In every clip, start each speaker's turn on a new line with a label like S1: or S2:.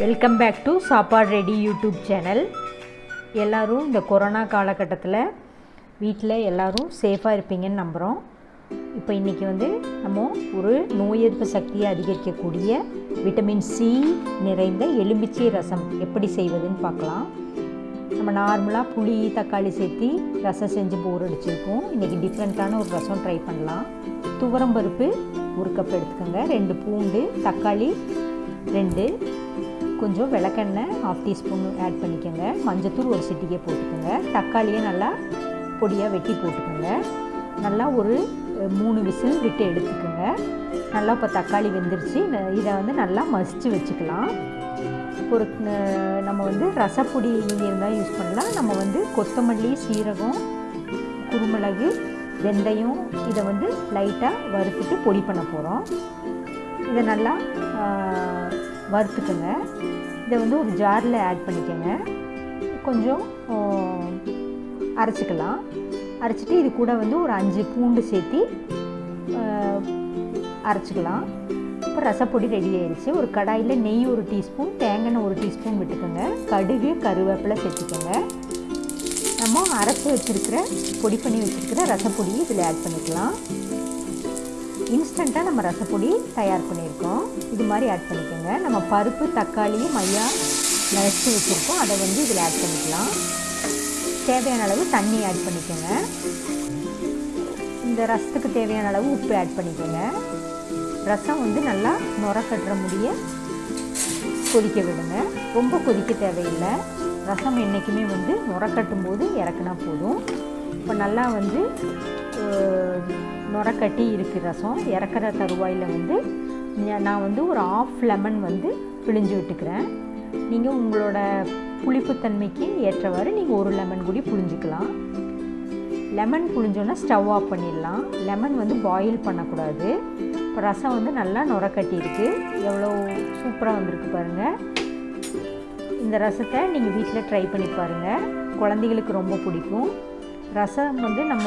S1: Welcome back to Sappadu ready YouTube channel எல்லோரும் இந்த corona காலகட்டத்தில் வீட்டில் எல்லோரும் சேஃபாக இருப்பீங்கன்னு நம்புகிறோம் இப்போ இன்றைக்கி வந்து நம்ம ஒரு நோய் எதிர்ப்பு சக்தியை அதிகரிக்கக்கூடிய விட்டமின் சி நிறைந்த எலுமிச்சை ரசம் எப்படி செய்வதுன்னு பார்க்கலாம். நம்ம நார்மலாக புளி தக்காளி சேர்த்து ரசம் செஞ்சு போர் அடிச்சிருக்கோம். இன்றைக்கி டிஃப்ரெண்ட்டான ஒரு ரசம் ட்ரை பண்ணலாம். துவரம்பருப்பு ஒரு கப் எடுத்துக்கோங்க. ரெண்டு பூண்டு தக்காளி ரெண்டு கொஞ்சம் விளக்கெண்ணெய் ஆஃப் டீஸ்பூன் ஆட் பண்ணிக்கோங்க. மஞ்சத்தூள் ஒரு சிட்டிக்கே போட்டுக்கோங்க. தக்காளியை நல்லா பொடியாக வெட்டி போட்டுக்கோங்க. நல்லா ஒரு மூணு விசில் விட்டு எடுத்துக்கோங்க. நல்லா இப்போ தக்காளி வெந்துருச்சு. இதை வந்து நல்லா மசித்து வச்சுக்கலாம். ஒரு நம்ம வந்து ரசப்பொடி நீங்கள் இருந்தால் யூஸ் பண்ணலாம். நம்ம வந்து கொத்தமல்லி சீரகம் குருமிளகு வெந்தயம் இதை வந்து லைட்டாக வறுத்துட்டு பொடி பண்ண போகிறோம் இதை நல்லா வறுத்துக்கோங்க. இதை வந்து ஒரு ஜாரில் ஆட் பண்ணிக்கோங்க. கொஞ்சம் அரைச்சிக்கலாம். அரைச்சிட்டு இது கூட வந்து ஒரு அஞ்சு பூண்டு சேர்த்தி அரைச்சிக்கலாம். இப்போ ரசப்பொடி ரெடி ஆயிடுச்சு ஒரு கடாயில் நெய் ஒரு டீஸ்பூன் தேங்காய் ஒரு டீஸ்பூன் விட்டுக்கோங்க. கடுகு கருவேப்பிலை சேர்த்துக்கோங்க. நம்ம அரைச்சி வச்சுருக்கிற பொடி பண்ணி வச்சுருக்கிற ரசப்பொடியை இதில் ஆட் பண்ணிக்கலாம். இன்ஸ்டண்ட்டாக நம்ம ரசப்பொடி தயார் பண்ணியிருக்கோம். இது மாதிரி ஆட் பண்ணிக்கோங்க. நம்ம பருப்பு தக்காளி மையா நினச்சி வச்சுருக்கோம். அதை வந்து இதில் ஆட் பண்ணிக்கலாம். தேவையான அளவு தண்ணி ஆட் பண்ணிக்கோங்க. இந்த ரசத்துக்கு தேவையான அளவு உப்பு ஆட் பண்ணிக்கோங்க. ரசம் வந்து நல்லா நுர கட்டுற முடிய கொதிக்க விடுங்க. ரொம்ப கொதிக்க தேவையில்லை. ரசம் என்றைக்குமே வந்து நுர கட்டும் போது இறக்குனா போதும். இப்போ நல்லா வந்து நுரக்கட்டி இருக்குது ரசம். இறக்குற தருவாயில் வந்து நான் வந்து ஒரு ஆஃப் லெமன் வந்து பிழிஞ்சு விட்டுக்கிறேன். நீங்கள் உங்களோட புளிப்புத்தன்மைக்கு ஏற்றவாறு நீங்கள் ஒரு லெமன் கூடி புழிஞ்சிக்கலாம். லெமன் புழிஞ்சோன்னா ஸ்டவ் ஆஃப் பண்ணிடலாம். லெமன் வந்து பாயில் பண்ணக்கூடாது. இப்போ ரசம் வந்து நல்லா நுரக்கட்டி இருக்குது எவ்வளோ சூப்பராக வந்திருக்கு பாருங்கள் இந்த ரசத்தை நீங்கள் வீட்டில் ட்ரை பண்ணி பாருங்கள் குழந்தைகளுக்கு ரொம்ப பிடிக்கும். ரசம் வந்து நம்ம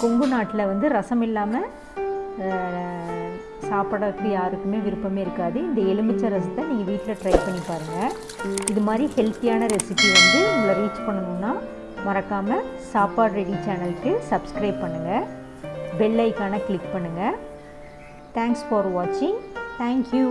S1: கொங்கு நாட்டில் வந்து ரசம் இல்லாமல் சாப்பிட்றதுக்கு யாருக்குமே விருப்பமே இருக்காது. இந்த எலுமிச்சை ரசத்தை நீங்கள் வீட்டில் ட்ரை பண்ணி பாருங்கள் இது மாதிரி ஹெல்த்தியான ரெசிபி வந்து உங்களை ரீச் பண்ணணுன்னா மறக்காமல் சாப்பாடு ரெடி சேனலுக்கு சப்ஸ்கிரைப் பண்ணுங்கள் பெல் ஐக்கானை கிளிக் பண்ணுங்கள் தேங்க்ஸ் ஃபார் வாட்சிங் தேங்க்யூ